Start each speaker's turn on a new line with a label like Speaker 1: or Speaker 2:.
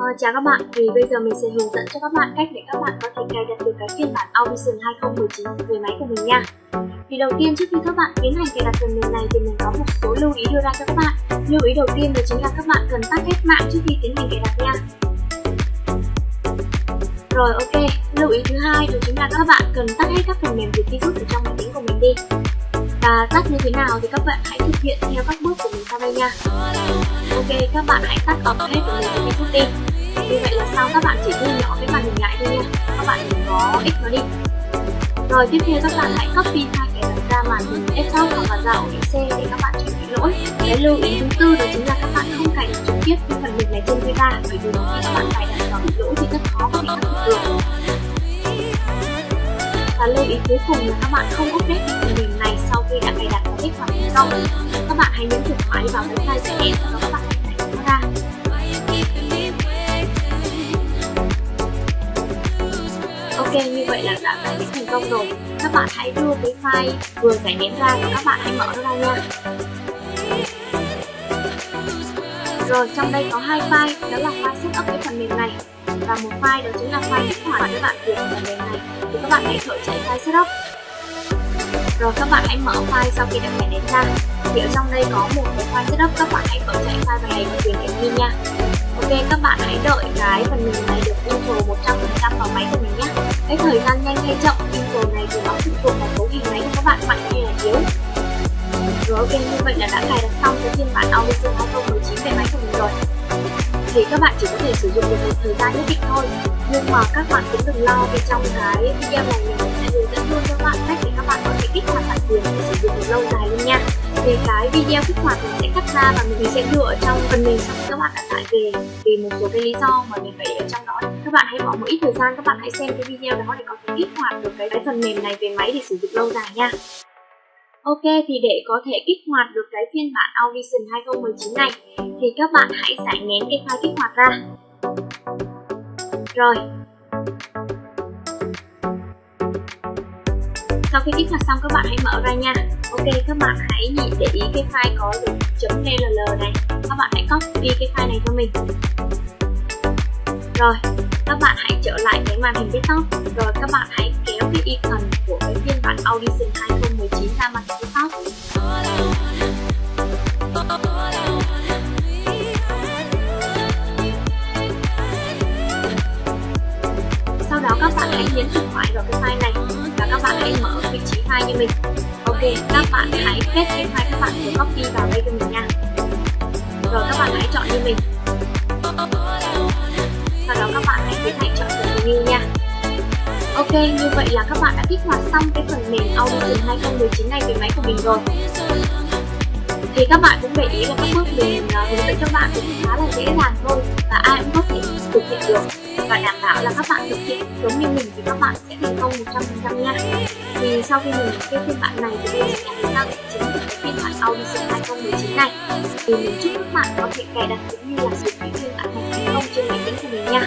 Speaker 1: Ờ, chào các bạn, thì bây giờ mình sẽ hướng dẫn cho các bạn cách để các bạn có thể cài đặt được cái phiên bản Audition 2019 về máy của mình nha. Thì đầu tiên trước khi các bạn tiến hành cài đặt phần mềm này thì mình có một số lưu ý đưa ra cho các bạn. Lưu ý đầu tiên đó chính là các bạn cần tắt hết mạng trước khi tiến hành cài đặt nha. Rồi ok, lưu ý thứ hai đó chính là các bạn cần tắt hết các phần mềm diệt virus ở trong máy tính của mình đi. Và tắt như thế nào thì các bạn hãy thực hiện theo các bước của mình sau đây nha. Ok, các bạn hãy tắt off hết phần mềm diệt virus đi. Như vậy là sao các bạn chỉ ghi nhỏ cái màn hình lại thôi nha. Các bạn đừng có x nó đi. Rồi, tiếp theo các bạn hãy copy hai cái đặt ra màn hình desktop hoặc là ra ổ C để các bạn tránh bị lỗi. Cái lưu ý thứ tư đó chính là các bạn không cài trực tiếp cái phần mềm này trên Vita bởi vì khi các bạn cài đặt vào bị lỗi thì rất khó có thể khắc phục được. Và lưu ý cuối cùng là các bạn không update cái phần mềm này sau khi đã cài đặt và kích hoạt thành công. Các bạn hãy nhấn chuột phải vào cái file sẽ hẹn và vậy là đã giải thành công rồi. Các bạn hãy đưa cái file vừa giải nén ra và các bạn hãy mở nó ra nha. Rồi, trong đây có hai file, đó là file setup cái phần mềm này và một file đó chính là file kích hoạt các bạn của phần mềm này. Thì các bạn hãy khởi chạy file setup. Rồi các bạn hãy mở file sau khi đã giải nén ra. Thì ở trong đây có một cái file setup, các bạn hãy khởi chạy file này bằng quyền đi nha. Ok, các bạn hãy đợi cái phần mềm này được install 100% cái thời gian nhanh hay chậm install này thì nó phụ thuộc vào cấu hình máy của các bạn mạnh hay là yếu. Rồi ok, như vậy là đã cài đặt xong cái phiên bản Audition 2019 về máy của mình rồi. Thì các bạn chỉ có thể sử dụng được một thời gian nhất định thôi. Nhưng mà các bạn cũng đừng lo vì trong cái video này mình sẽ hướng dẫn luôn cho các bạn cách để các bạn có thể kích hoạt bản quyền để sử dụng thì cái video kích hoạt mình sẽ cắt ra và mình sẽ đưa ở trong phần mềm sau các bạn đã tải về vì một số cái lý do mà mình phải để ở trong đó. Các bạn hãy bỏ một ít thời gian các bạn hãy xem cái video đó để có thể kích hoạt được cái, cái phần mềm này về máy để sử dụng lâu dài nha. Ok thì để có thể kích hoạt được cái phiên bản Audition 2019 này thì các bạn hãy giải nén cái file kích hoạt ra. Rồi sau khi kích hoạt xong, các bạn hãy mở ra nha. Ok, các bạn hãy nhìn để ý cái file có được chấm .dll này. Các bạn hãy copy cái file này cho mình. Rồi, các bạn hãy trở lại cái màn hình desktop. Rồi, các bạn hãy kéo cái icon của cái phiên bản Audition 2019 ra màn hình desktop. Sau đó, các bạn hãy nhấn chuột phải vào cái file này các bạn hãy mở vị trí file như mình. Ok, các bạn hãy paste cái file các bạn vừa copy vào đây cho mình nha. Rồi, các bạn hãy chọn như mình. Sau đó các bạn hãy tiến hành chọn continue nha. Ok, như vậy là các bạn đã kích hoạt xong cái phần mềm Audition 2019 này về máy của mình rồi thì các bạn cũng để ý là các bước mình à, hướng dẫn cho bạn cũng khá là dễ dàng thôi và ai cũng có thể thực hiện được. Và đảm bảo là các bạn thực hiện giống như mình thì các bạn sẽ thành công 100% nha. Thì sau khi mình cái phiên bản này thì mình sẽ đăng được chính là cái phiên bản Audition 2019 này. Thì mình chúc các bạn có thể cài đặt cũng như là sử dụng phiên bản này thành công trên máy tính của mình nha.